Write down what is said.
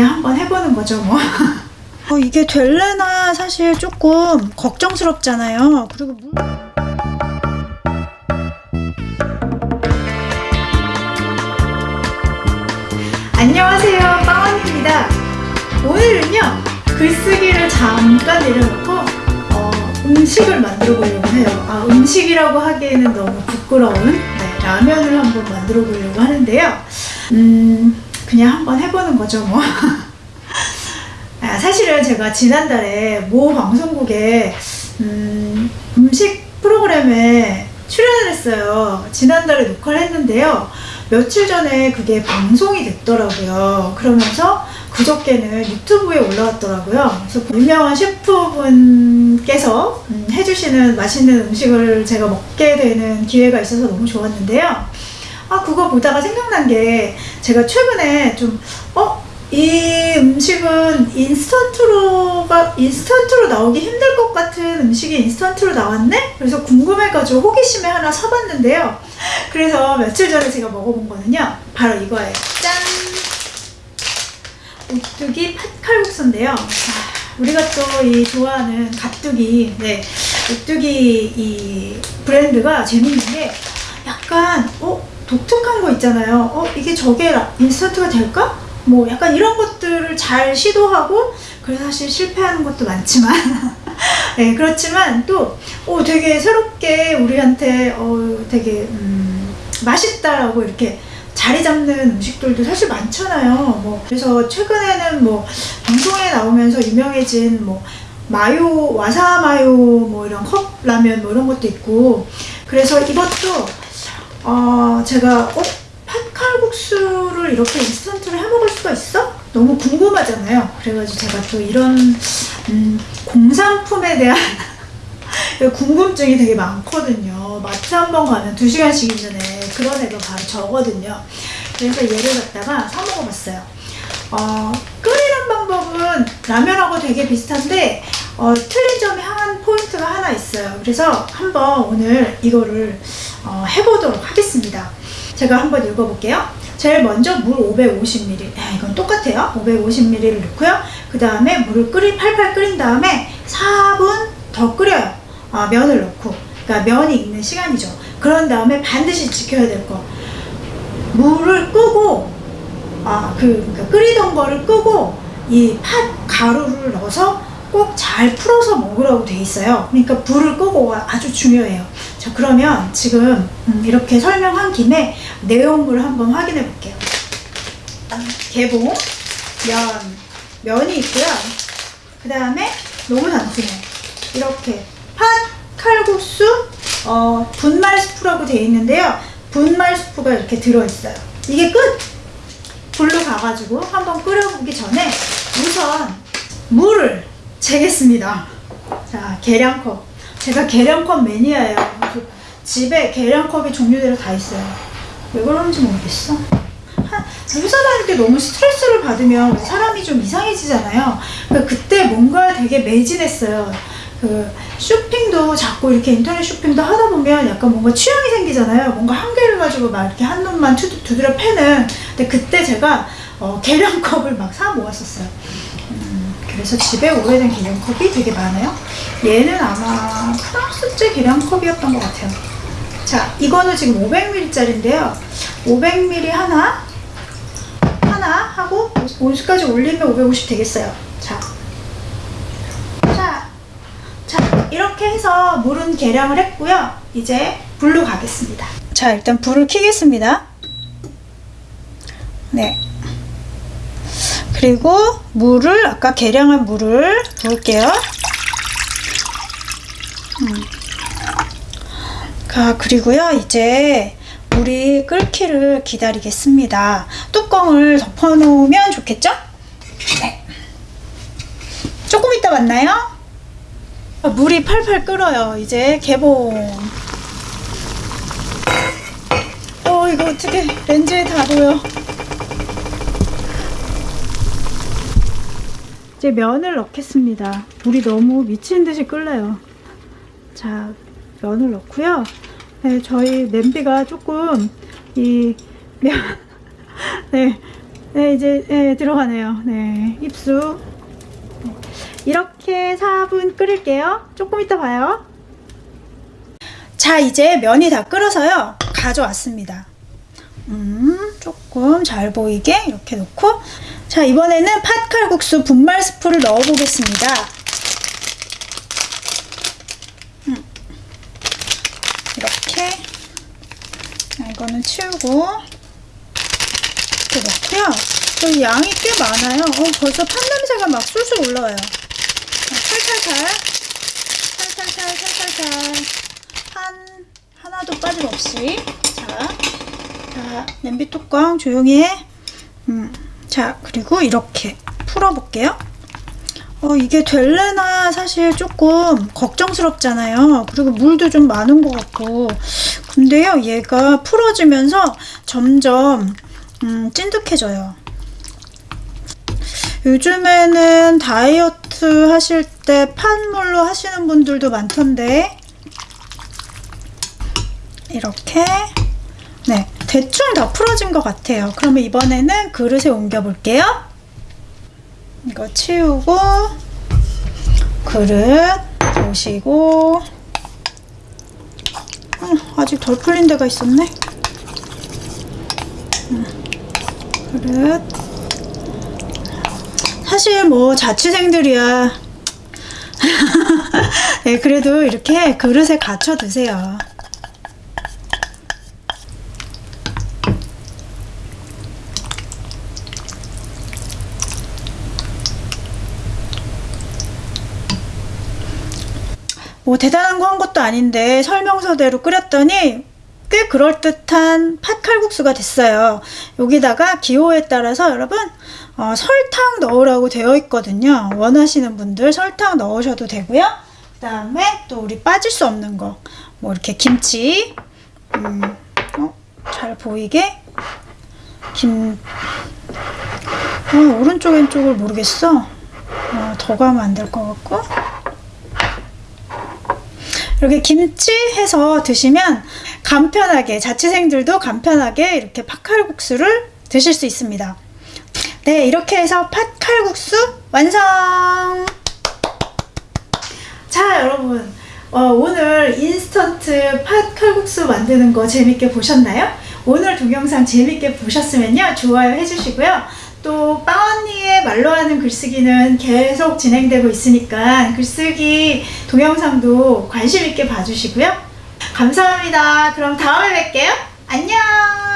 그냥 한번 해보는 거죠 뭐. 어, 이게 될래나 사실 조금 걱정스럽잖아요. 그리고 물... 안녕하세요 빵원입니다 오늘은요 글쓰기를 잠깐 내려놓고 어, 음식을 만들어 보려고 해요 아 음식이라고 하기에는 너무 부끄러운 네, 라면을 한번 만들어 보려고 하는데요 음 그냥 한번 해보는 거죠 뭐 아, 사실은 제가 지난달에 모 방송국에 음, 음식 프로그램에 출연을 했어요 지난달에 녹화를 했는데요 며칠 전에 그게 방송이 됐더라고요. 그러면서 그저께는 유튜브에 올라왔더라고요. 그래서 유명한 셰프분께서 음, 해주시는 맛있는 음식을 제가 먹게 되는 기회가 있어서 너무 좋았는데요. 아, 그거 보다가 생각난 게 제가 최근에 좀, 어? 이 음식은 인스턴트로가 인스턴트로 나오기 힘들 것 같은 음식이 인스턴트로 나왔네? 그래서 궁금해가지고 호기심에 하나 사봤는데요. 그래서 며칠 전에 제가 먹어본 거는요. 바로 이거예요. 짠! 오뚜기 팥칼국수인데요. 우리가 또 이 좋아하는 가뚜기, 네, 오뚜기 이 브랜드가 재밌는 게 약간 어 독특한 거 있잖아요. 어 이게 저게 인스턴트가 될까? 뭐 약간 이런 것들을 잘 시도하고 그래서 사실 실패하는 것도 많지만 네, 그렇지만 또 어, 되게 새롭게 우리한테 어, 되게 음, 맛있다라고 이렇게 자리 잡는 음식들도 사실 많잖아요. 뭐 그래서 최근에는 뭐 방송에 나오면서 유명해진 뭐 마요 와사 마요 뭐 이런 컵라면 뭐 이런 것도 있고 그래서 이것도 어 제가 어 팥칼국수를 이렇게 인스턴트로 해 먹을 수가 있어? 너무 궁금하잖아요. 그래가지고 제가 또 이런 음, 공산품에 대한 궁금증이 되게 많거든요. 마트 한 번 가면 2시간씩 이전에 그런 애가 바로 저거든요. 그래서 얘를 갖다가 사 먹어봤어요. 어, 끓이는 방법은 라면하고 되게 비슷한데 어, 틀린 점이 한 포인트가 하나 있어요. 그래서 한번 오늘 이거를 어, 해보도록 하겠습니다. 제가 한번 읽어볼게요. 제일 먼저 물 550ml 아, 이건 똑같아요. 550ml를 넣고요. 그 다음에 물을 끓인 팔팔 끓인 다음에 4분 더 끓여요. 아, 면을 넣고. 그러니까 면이 익는 시간이죠. 그런 다음에 반드시 지켜야 될 거. 물을 끄고 아, 그, 그러니까 끓이던 거를 끄고 이 팥 가루를 넣어서 꼭 잘 풀어서 먹으라고 돼 있어요. 그러니까 불을 끄고 아주 중요해요. 자 그러면 지금 음, 이렇게 설명한 김에 내용물을 한번 확인해 볼게요. 개봉, 면, 면이 있고요. 그 다음에 너무 단순해 이렇게 팥, 칼국수, 어, 분말 스프라고 되어 있는데요. 분말 스프가 이렇게 들어있어요. 이게 끝! 불로 가가지고 한번 끓여보기 전에 우선 물을 재겠습니다. 자, 계량컵. 제가 계량컵 매니아예요. 집에 계량컵이 종류대로 다 있어요. 왜 그런지 모르겠어. 회사 다닐 때 너무 스트레스를 받으면 사람이 좀 이상해지잖아요. 그러니까 그때 뭔가 되게 매진했어요. 그 쇼핑도 자꾸 이렇게 인터넷 쇼핑도 하다 보면 약간 뭔가 취향이 생기잖아요. 뭔가 한 개를 가지고 막 이렇게 한 놈만 두드려 패는. 근데 그때 제가 어, 계량컵을 막 사 모았었어요. 그래서 집에 오래된 계량컵이 되게 많아요. 얘는 아마 프랑스제 계량컵이었던 것 같아요. 자, 이거는 지금 500ml짜리인데요. 500ml 하나, 하나 하고 50까지 올리면 550 되겠어요. 자, 이렇게 해서 물은 계량을 했고요. 이제 불로 가겠습니다. 자, 일단 불을 켜겠습니다. 네. 그리고 물을 아까 계량한 물을 부을게요. 음. 아, 그리고요 이제 물이 끓기를 기다리겠습니다. 뚜껑을 덮어 놓으면 좋겠죠? 네. 조금 이따 만나요. 아, 물이 팔팔 끓어요. 이제 개봉. 어 이거 어떻게 렌즈에 다 보여. 이제 면을 넣겠습니다. 물이 너무 미친 듯이 끓네요. 자, 면을 넣고요. 네, 저희 냄비가 조금 이 면, 네, 네, 이제 네, 들어가네요. 네, 입수. 네. 이렇게 4분 끓일게요. 조금 이따 봐요. 자, 이제 면이 다 끓어서요. 가져왔습니다. 음, 조금 잘 보이게 이렇게 놓고 자, 이번에는 팥칼국수 분말 스프를 넣어 보겠습니다. 음. 이렇게 자, 이거는 치우고 이렇게 넣고요. 여기 양이 꽤 많아요. 어, 벌써 팥 냄새가 막 술술 올라와요. 자, 살살살, 살살살, 살살살, 한 하나도 빠짐없이. 자, 자 냄비 뚜껑 조용히 해. 음, 자 그리고 이렇게 풀어볼게요. 어, 이게 될래나 사실 조금 걱정스럽잖아요. 그리고 물도 좀 많은 것 같고. 근데요, 얘가 풀어지면서 점점 음, 찐득해져요. 요즘에는 다이어트 하실 때 팥물로 하시는 분들도 많던데 이렇게 네 대충 다 풀어진 것 같아요. 그러면 이번에는 그릇에 옮겨 볼게요. 이거 치우고 그릇 보시고 음, 아직 덜 풀린 데가 있었네. 그릇 사실 뭐 자취생들이야 네, 그래도 이렇게 그릇에 갖춰 드세요 뭐 대단한 거 한 것도 아닌데 설명서대로 끓였더니 꽤 그럴듯한 팥칼국수가 됐어요. 여기다가 기호에 따라서 여러분 어, 설탕 넣으라고 되어 있거든요. 원하시는 분들 설탕 넣으셔도 되고요. 그 다음에 또 우리 빠질 수 없는 거 뭐 이렇게 김치 음, 어, 잘 보이게 김 어, 오른쪽 왼쪽을 모르겠어. 어, 더 가면 안 될 것 같고 이렇게 김치 해서 드시면 간편하게 자취생들도 간편하게 이렇게 팥칼국수를 드실 수 있습니다. 네, 이렇게 해서 팥칼국수 완성! 자, 여러분. 어, 오늘 인스턴트 팥칼국수 만드는 거 재밌게 보셨나요? 오늘 동영상 재밌게 보셨으면요. 좋아요 해주시고요. 또 빵언니의 말로 하는 글쓰기는 계속 진행되고 있으니까 글쓰기 동영상도 관심 있게 봐주시고요. 감사합니다. 그럼 다음에 뵐게요. 안녕!